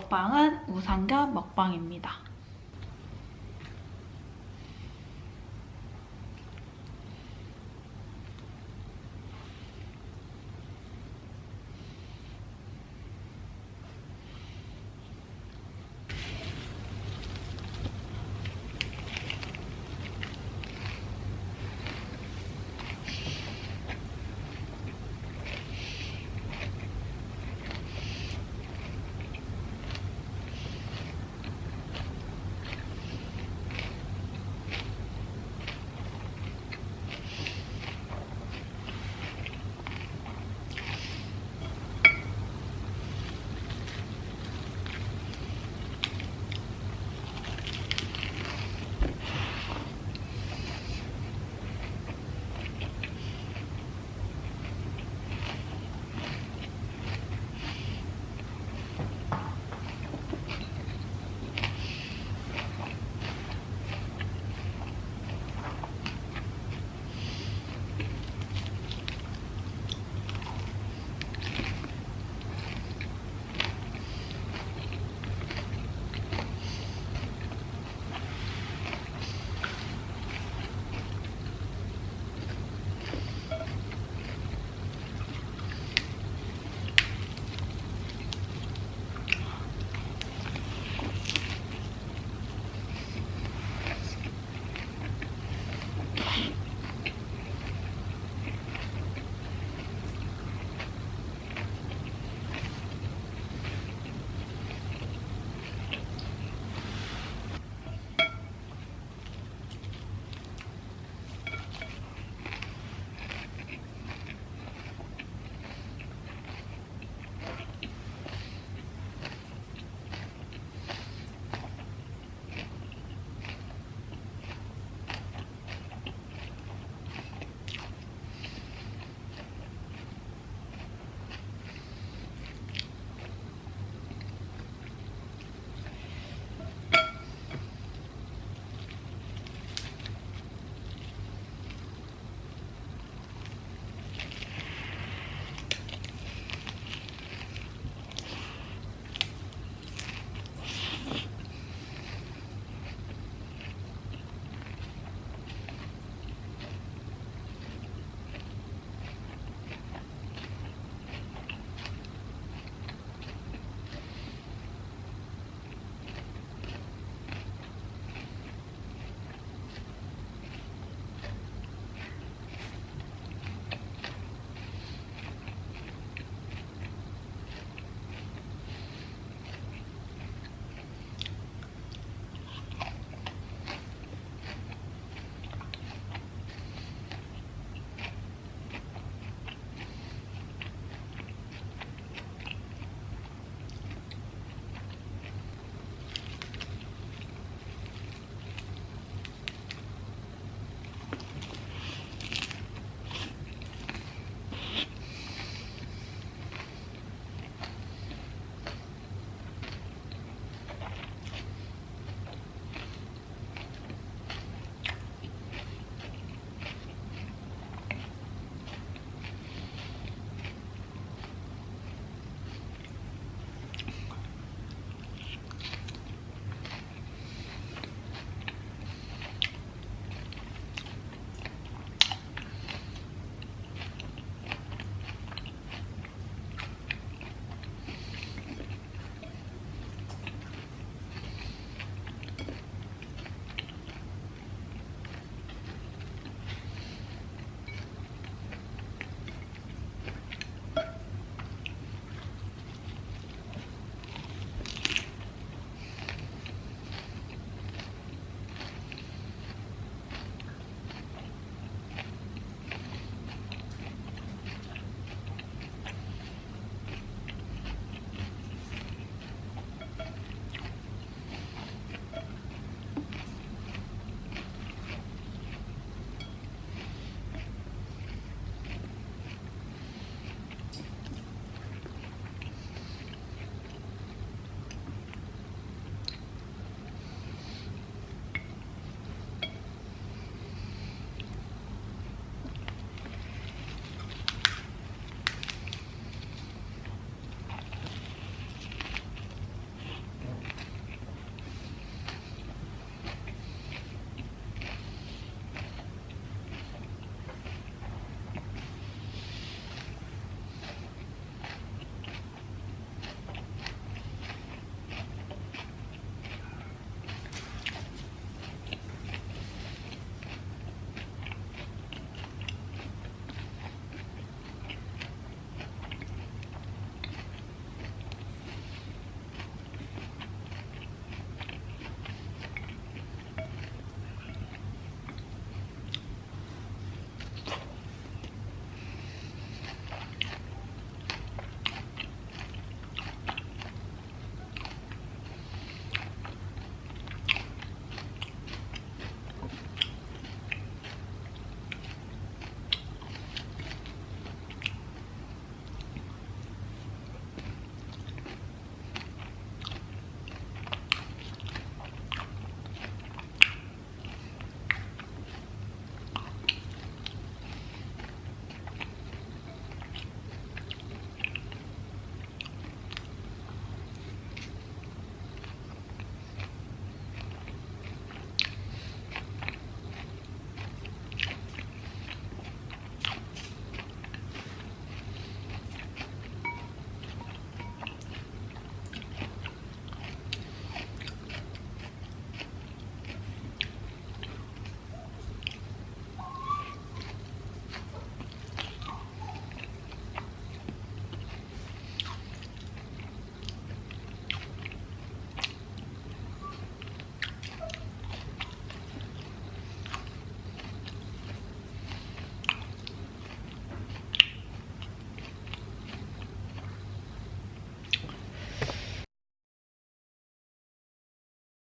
먹방은 우산과 먹방입니다.